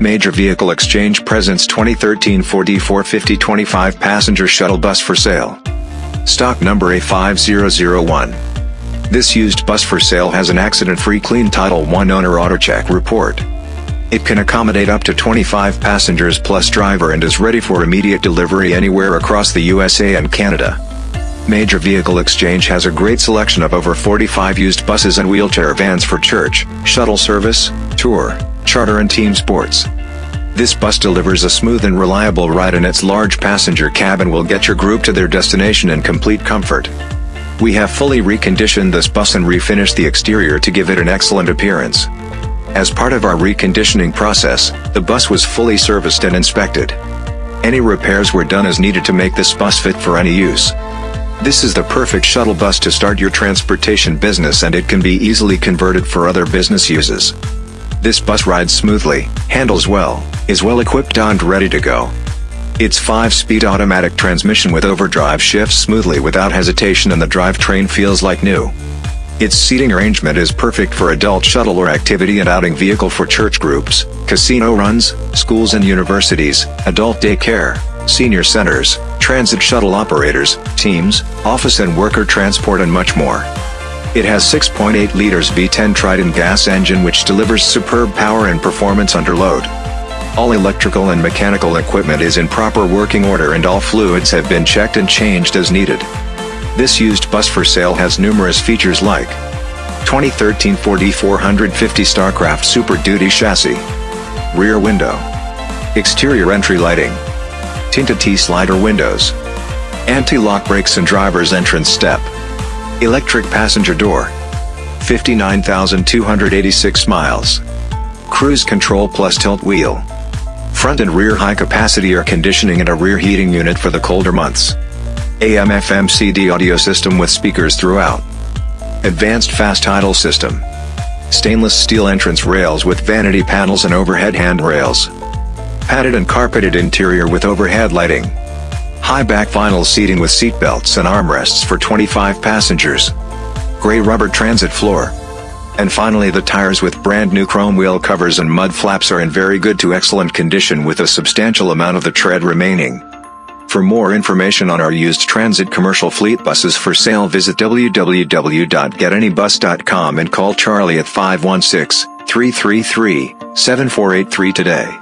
Major Vehicle Exchange presents 2013 Ford E450 25 passenger shuttle bus for sale. Stock number A5001. This used bus for sale has an accident-free clean Title I owner AutoCheck report. It can accommodate up to 25 passengers plus driver and is ready for immediate delivery anywhere across the USA and Canada. Major Vehicle Exchange has a great selection of over 45 used buses and wheelchair vans for church, shuttle service, tour, charter and team sports. This bus delivers a smooth and reliable ride and its large passenger cabin will get your group to their destination in complete comfort. We have fully reconditioned this bus and refinished the exterior to give it an excellent appearance. As part of our reconditioning process, the bus was fully serviced and inspected. Any repairs were done as needed to make this bus fit for any use. This is the perfect shuttle bus to start your transportation business and it can be easily converted for other business uses. This bus rides smoothly, handles well, is well equipped and ready to go. Its 5-speed automatic transmission with overdrive shifts smoothly without hesitation and the drivetrain feels like new. Its seating arrangement is perfect for adult shuttle or activity and outing vehicle for church groups, casino runs, schools and universities, adult daycare, senior centers, transit shuttle operators, teams, office and worker transport and much more. It has 6.8 liters V10 Triton gas engine which delivers superb power and performance under load. All electrical and mechanical equipment is in proper working order and all fluids have been checked and changed as needed. This used bus for sale has numerous features like 2013 Ford E450 Starcraft Super Duty chassis, rear window, exterior entry lighting, tinted T-slider windows, anti-lock brakes and driver's entrance step, electric passenger door, 59,286 miles, cruise control plus tilt wheel, front and rear high-capacity air conditioning and a rear heating unit for the colder months. AM FM CD audio system with speakers throughout. Advanced fast idle system. Stainless steel entrance rails with vanity panels and overhead handrails. Padded and carpeted interior with overhead lighting. High back vinyl seating with seat belts and armrests for 25 passengers. Gray rubber transit floor. And finally the tires with brand new chrome wheel covers and mud flaps are in very good to excellent condition with a substantial amount of the tread remaining. For more information on our used transit commercial fleet buses for sale visit www.getanybus.com and call Charlie at 516-333-7483 today.